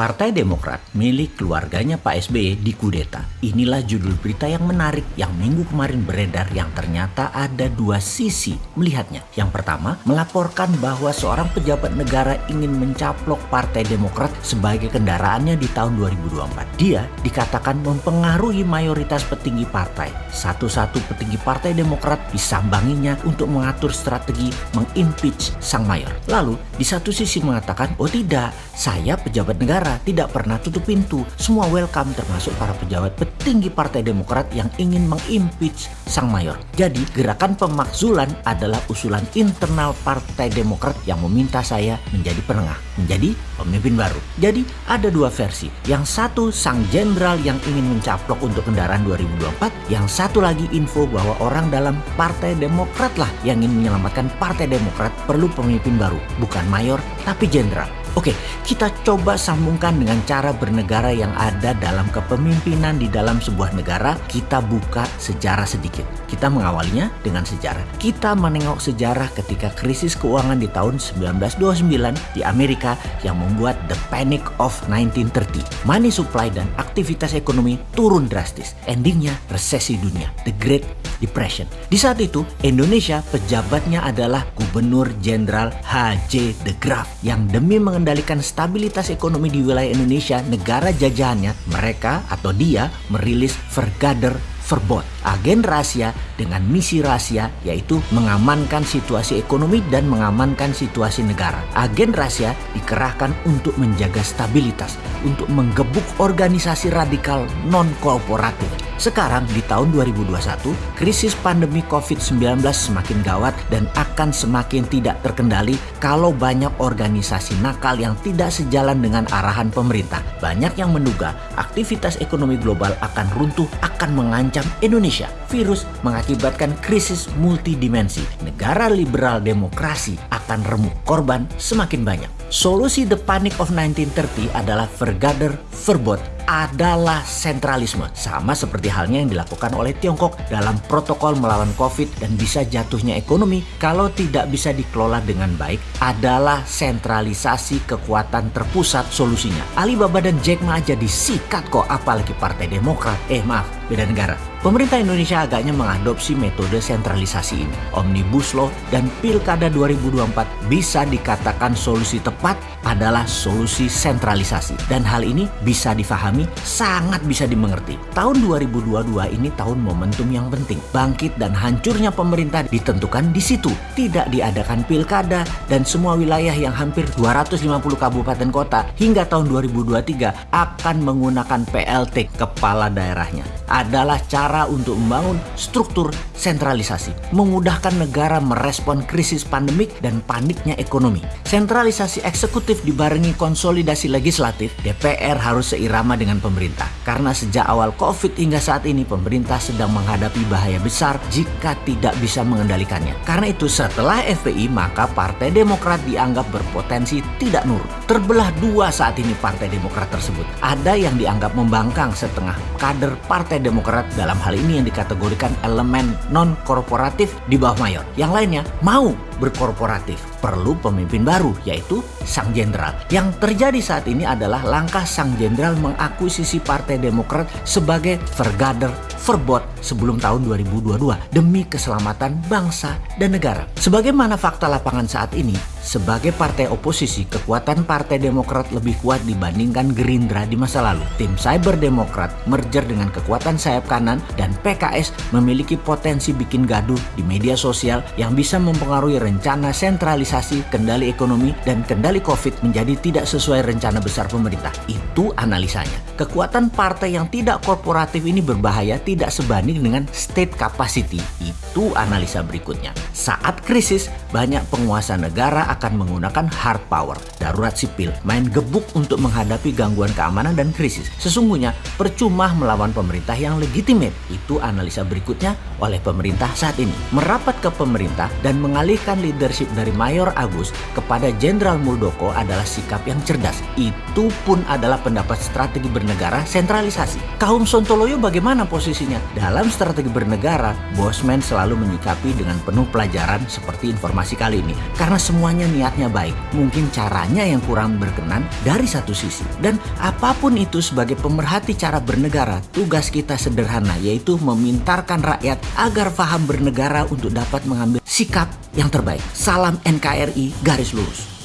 Partai Demokrat milik keluarganya Pak SBY dikudeta. Inilah judul berita yang menarik yang minggu kemarin beredar yang ternyata ada dua sisi melihatnya. Yang pertama, melaporkan bahwa seorang pejabat negara ingin mencaplok Partai Demokrat sebagai kendaraannya di tahun 2024. Dia dikatakan mempengaruhi mayoritas petinggi partai. Satu-satu petinggi Partai Demokrat disambanginya untuk mengatur strategi mengimpeach sang mayor. Lalu, di satu sisi mengatakan, oh tidak, saya pejabat negara tidak pernah tutup pintu. Semua welcome termasuk para pejabat petinggi Partai Demokrat yang ingin mengimpeach sang mayor. Jadi gerakan pemakzulan adalah usulan internal Partai Demokrat yang meminta saya menjadi penengah, menjadi pemimpin baru. Jadi ada dua versi. Yang satu sang jenderal yang ingin mencaplok untuk kendaraan 2024, yang satu lagi info bahwa orang dalam Partai Demokrat lah yang ingin menyelamatkan Partai Demokrat perlu pemimpin baru, bukan mayor tapi jenderal. Oke, kita coba sambungkan dengan cara bernegara yang ada dalam kepemimpinan di dalam sebuah negara. Kita buka sejarah sedikit. Kita mengawalinya dengan sejarah. Kita menengok sejarah ketika krisis keuangan di tahun 1929 di Amerika yang membuat the panic of 1930. Money supply dan aktivitas ekonomi turun drastis. Endingnya resesi dunia, the Great Depression. Di saat itu, Indonesia pejabatnya adalah Gubernur Jenderal H.J. de Graaf yang demi mengendalikan stabilitas ekonomi di wilayah Indonesia, negara jajahannya, mereka atau dia merilis Vergader Verbot, agen rahasia dengan misi rahasia yaitu mengamankan situasi ekonomi dan mengamankan situasi negara. Agen rahasia dikerahkan untuk menjaga stabilitas, untuk menggebuk organisasi radikal non-kooperatif. Sekarang di tahun 2021, krisis pandemi COVID-19 semakin gawat dan akan semakin tidak terkendali kalau banyak organisasi nakal yang tidak sejalan dengan arahan pemerintah. Banyak yang menduga aktivitas ekonomi global akan runtuh, akan mengancam Indonesia. Virus mengakibatkan krisis multidimensi. Negara liberal demokrasi akan remuk. Korban semakin banyak. Solusi The Panic of 1930 adalah Vergader Verbot adalah sentralisme. Sama seperti halnya yang dilakukan oleh Tiongkok dalam protokol melawan COVID dan bisa jatuhnya ekonomi kalau tidak bisa dikelola dengan baik adalah sentralisasi kekuatan terpusat solusinya. Alibaba dan Jack Ma aja disikat kok apalagi Partai Demokrat. Eh maaf, beda negara. Pemerintah Indonesia agaknya mengadopsi metode sentralisasi ini. Omnibus Law dan Pilkada 2024 bisa dikatakan solusi tepat adalah solusi sentralisasi. Dan hal ini bisa difahami, sangat bisa dimengerti. Tahun 2022 ini tahun momentum yang penting. Bangkit dan hancurnya pemerintah ditentukan di situ. Tidak diadakan pilkada dan semua wilayah yang hampir 250 kabupaten kota hingga tahun 2023 akan menggunakan PLT kepala daerahnya. Adalah cara untuk membangun struktur sentralisasi, memudahkan negara merespon krisis pandemik dan paniknya ekonomi. Sentralisasi eksekutif dibarengi konsolidasi legislatif, DPR harus seirama dengan pemerintah. Karena sejak awal COVID hingga saat ini pemerintah sedang menghadapi bahaya besar jika tidak bisa mengendalikannya. Karena itu setelah FPI maka Partai Demokrat dianggap berpotensi tidak nurut. Terbelah dua saat ini Partai Demokrat tersebut. Ada yang dianggap membangkang setengah kader Partai Demokrat dalam hal ini yang dikategorikan elemen non-korporatif di bawah mayor. Yang lainnya mau berkorporatif. Perlu pemimpin baru, yaitu Sang Jenderal. Yang terjadi saat ini adalah langkah Sang Jenderal mengakuisisi Partai Demokrat sebagai vergader verbot sebelum tahun 2022 demi keselamatan bangsa dan negara. Sebagaimana fakta lapangan saat ini, sebagai partai oposisi, kekuatan Partai Demokrat lebih kuat dibandingkan Gerindra di masa lalu. Tim Cyber Demokrat merger dengan kekuatan sayap kanan dan PKS memiliki potensi bikin gaduh di media sosial yang bisa mempengaruhi rencana sentralisasi kendali ekonomi dan kendali COVID menjadi tidak sesuai rencana besar pemerintah. Itu analisanya. Kekuatan partai yang tidak korporatif ini berbahaya tidak sebanding dengan state capacity. Itu analisa berikutnya. Saat krisis, banyak penguasa negara akan menggunakan hard power, darurat sipil, main gebuk untuk menghadapi gangguan keamanan dan krisis. Sesungguhnya percuma melawan pemerintah yang legitimate. Itu analisa berikutnya oleh pemerintah saat ini. Merapat ke pemerintah dan mengalihkan leadership dari Mayor Agus kepada Jenderal Muldoko adalah sikap yang cerdas. Itu pun adalah pendapat strategi bernegara sentralisasi. Kaum Sontoloyo bagaimana posisinya? Dalam strategi bernegara, Bosman selalu menyikapi dengan penuh pelajaran seperti informasi kali ini karena semuanya niatnya baik. Mungkin caranya yang kurang berkenan dari satu sisi. Dan apa pun itu sebagai pemerhati cara bernegara, tugas kita sederhana yaitu memintarkan rakyat agar paham bernegara untuk dapat mengambil sikap yang terbaik. Salam NKRI garis lurus.